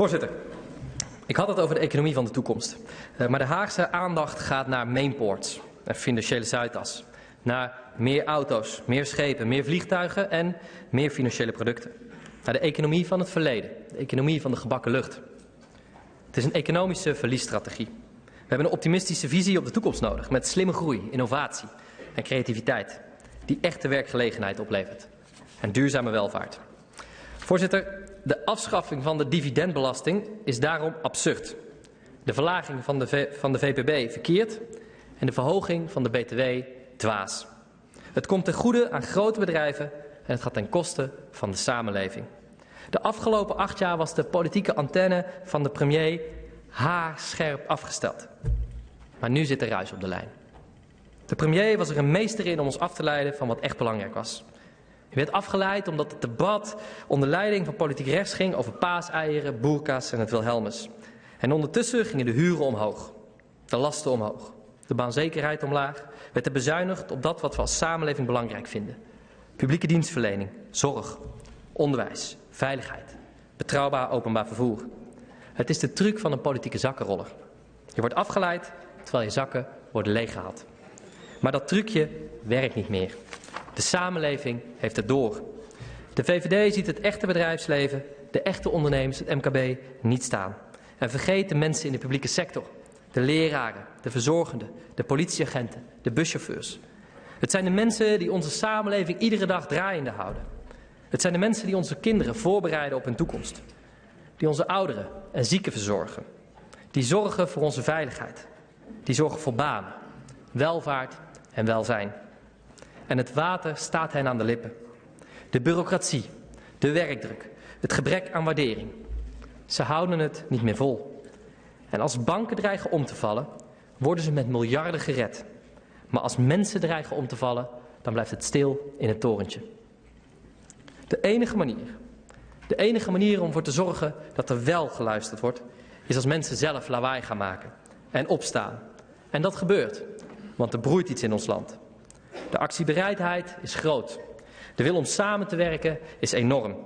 Voorzitter, ik had het over de economie van de toekomst. Uh, maar de Haagse aandacht gaat naar mainports en financiële Zuidas. Naar meer auto's, meer schepen, meer vliegtuigen en meer financiële producten. Naar de economie van het verleden, de economie van de gebakken lucht. Het is een economische verliesstrategie. We hebben een optimistische visie op de toekomst nodig met slimme groei, innovatie en creativiteit die echte werkgelegenheid oplevert en duurzame welvaart. Voorzitter, de afschaffing van de dividendbelasting is daarom absurd. De verlaging van de, van de VPB verkeerd en de verhoging van de BTW dwaas. Het komt ten goede aan grote bedrijven en het gaat ten koste van de samenleving. De afgelopen acht jaar was de politieke antenne van de premier haarscherp afgesteld. Maar nu zit er ruis op de lijn. De premier was er een meester in om ons af te leiden van wat echt belangrijk was. Je werd afgeleid omdat het debat onder leiding van politiek rechts ging over paaseieren, boerka's en het Wilhelmus. En ondertussen gingen de huren omhoog, de lasten omhoog, de baanzekerheid omlaag, werd er bezuinigd op dat wat we als samenleving belangrijk vinden. Publieke dienstverlening, zorg, onderwijs, veiligheid, betrouwbaar openbaar vervoer. Het is de truc van een politieke zakkenroller. Je wordt afgeleid terwijl je zakken worden leeggehaald. Maar dat trucje werkt niet meer. De samenleving heeft het door. De VVD ziet het echte bedrijfsleven, de echte ondernemers, het MKB, niet staan. En vergeet de mensen in de publieke sector. De leraren, de verzorgenden, de politieagenten, de buschauffeurs. Het zijn de mensen die onze samenleving iedere dag draaiende houden. Het zijn de mensen die onze kinderen voorbereiden op hun toekomst. Die onze ouderen en zieken verzorgen. Die zorgen voor onze veiligheid. Die zorgen voor banen, welvaart en welzijn. En het water staat hen aan de lippen. De bureaucratie, de werkdruk, het gebrek aan waardering. Ze houden het niet meer vol. En als banken dreigen om te vallen, worden ze met miljarden gered. Maar als mensen dreigen om te vallen, dan blijft het stil in het torentje. De enige manier, de enige manier om ervoor te zorgen dat er wel geluisterd wordt, is als mensen zelf lawaai gaan maken en opstaan. En dat gebeurt, want er broeit iets in ons land. De actiebereidheid is groot. De wil om samen te werken is enorm.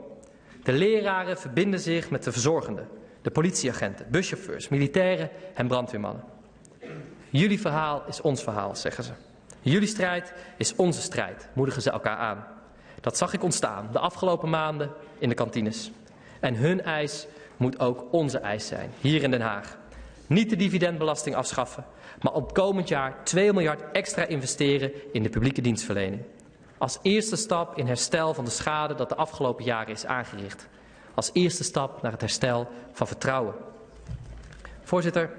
De leraren verbinden zich met de verzorgenden, de politieagenten, buschauffeurs, militairen en brandweermannen. Jullie verhaal is ons verhaal, zeggen ze. Jullie strijd is onze strijd, moedigen ze elkaar aan. Dat zag ik ontstaan de afgelopen maanden in de kantines. En hun eis moet ook onze eis zijn, hier in Den Haag. Niet de dividendbelasting afschaffen, maar op komend jaar 2 miljard extra investeren in de publieke dienstverlening. Als eerste stap in herstel van de schade dat de afgelopen jaren is aangericht. Als eerste stap naar het herstel van vertrouwen. Voorzitter,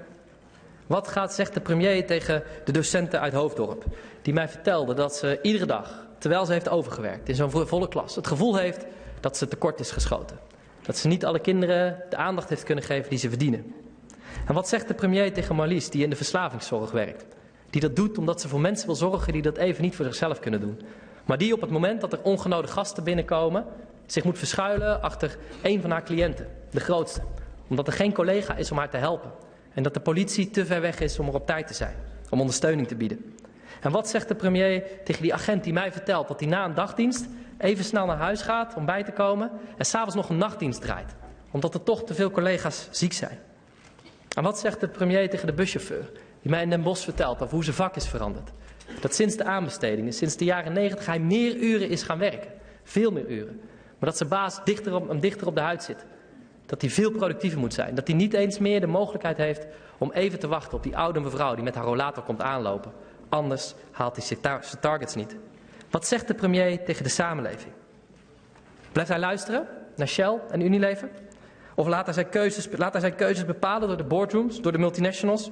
wat gaat, zegt de premier tegen de docenten uit Hoofddorp, die mij vertelde dat ze iedere dag, terwijl ze heeft overgewerkt in zo'n volle klas, het gevoel heeft dat ze tekort is geschoten. Dat ze niet alle kinderen de aandacht heeft kunnen geven die ze verdienen. En wat zegt de premier tegen Marlies, die in de verslavingszorg werkt? Die dat doet omdat ze voor mensen wil zorgen die dat even niet voor zichzelf kunnen doen. Maar die op het moment dat er ongenode gasten binnenkomen, zich moet verschuilen achter een van haar cliënten, de grootste. Omdat er geen collega is om haar te helpen. En dat de politie te ver weg is om er op tijd te zijn, om ondersteuning te bieden. En wat zegt de premier tegen die agent die mij vertelt dat hij na een dagdienst even snel naar huis gaat om bij te komen en s'avonds nog een nachtdienst draait, omdat er toch te veel collega's ziek zijn? En wat zegt de premier tegen de buschauffeur, die mij in Den Bosch vertelt over hoe zijn vak is veranderd? Dat sinds de aanbestedingen, sinds de jaren negentig, hij meer uren is gaan werken. Veel meer uren. Maar dat zijn baas dichter op, hem dichter op de huid zit. Dat hij veel productiever moet zijn. Dat hij niet eens meer de mogelijkheid heeft om even te wachten op die oude mevrouw die met haar rollator komt aanlopen. Anders haalt hij zijn targets niet. Wat zegt de premier tegen de samenleving? Blijft hij luisteren naar Shell en Unilever? Of laat hij, zijn keuzes, laat hij zijn keuzes bepalen door de boardrooms, door de multinationals?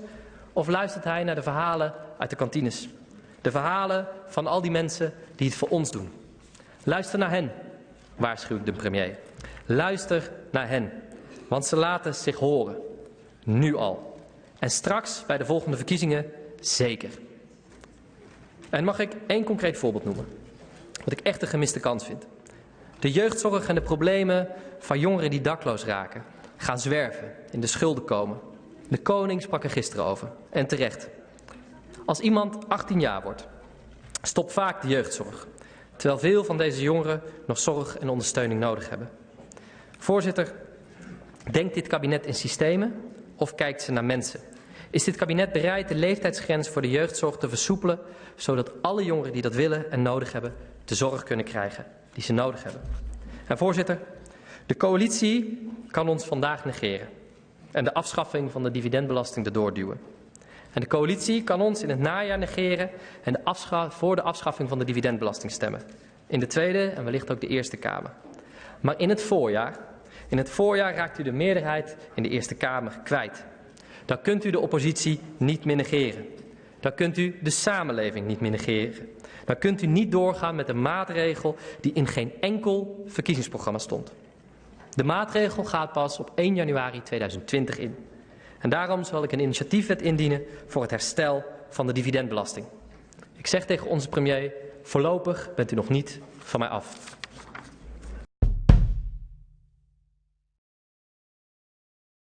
Of luistert hij naar de verhalen uit de kantines? De verhalen van al die mensen die het voor ons doen. Luister naar hen, waarschuwt de premier. Luister naar hen, want ze laten zich horen. Nu al. En straks bij de volgende verkiezingen zeker. En mag ik één concreet voorbeeld noemen? Wat ik echt een gemiste kans vind. De jeugdzorg en de problemen van jongeren die dakloos raken, gaan zwerven, in de schulden komen. De koning sprak er gisteren over, en terecht. Als iemand 18 jaar wordt, stopt vaak de jeugdzorg, terwijl veel van deze jongeren nog zorg en ondersteuning nodig hebben. Voorzitter, Denkt dit kabinet in systemen of kijkt ze naar mensen? Is dit kabinet bereid de leeftijdsgrens voor de jeugdzorg te versoepelen, zodat alle jongeren die dat willen en nodig hebben, de zorg kunnen krijgen die ze nodig hebben? En voorzitter, de coalitie kan ons vandaag negeren en de afschaffing van de dividendbelasting erdoor duwen. En de coalitie kan ons in het najaar negeren en voor de afschaffing van de dividendbelasting stemmen. In de Tweede en wellicht ook de Eerste Kamer. Maar in het voorjaar, in het voorjaar raakt u de meerderheid in de Eerste Kamer kwijt. Dan kunt u de oppositie niet meer negeren. Dan kunt u de samenleving niet meer negeren. Dan kunt u niet doorgaan met een maatregel die in geen enkel verkiezingsprogramma stond. De maatregel gaat pas op 1 januari 2020 in. En daarom zal ik een initiatiefwet indienen voor het herstel van de dividendbelasting. Ik zeg tegen onze premier, voorlopig bent u nog niet van mij af.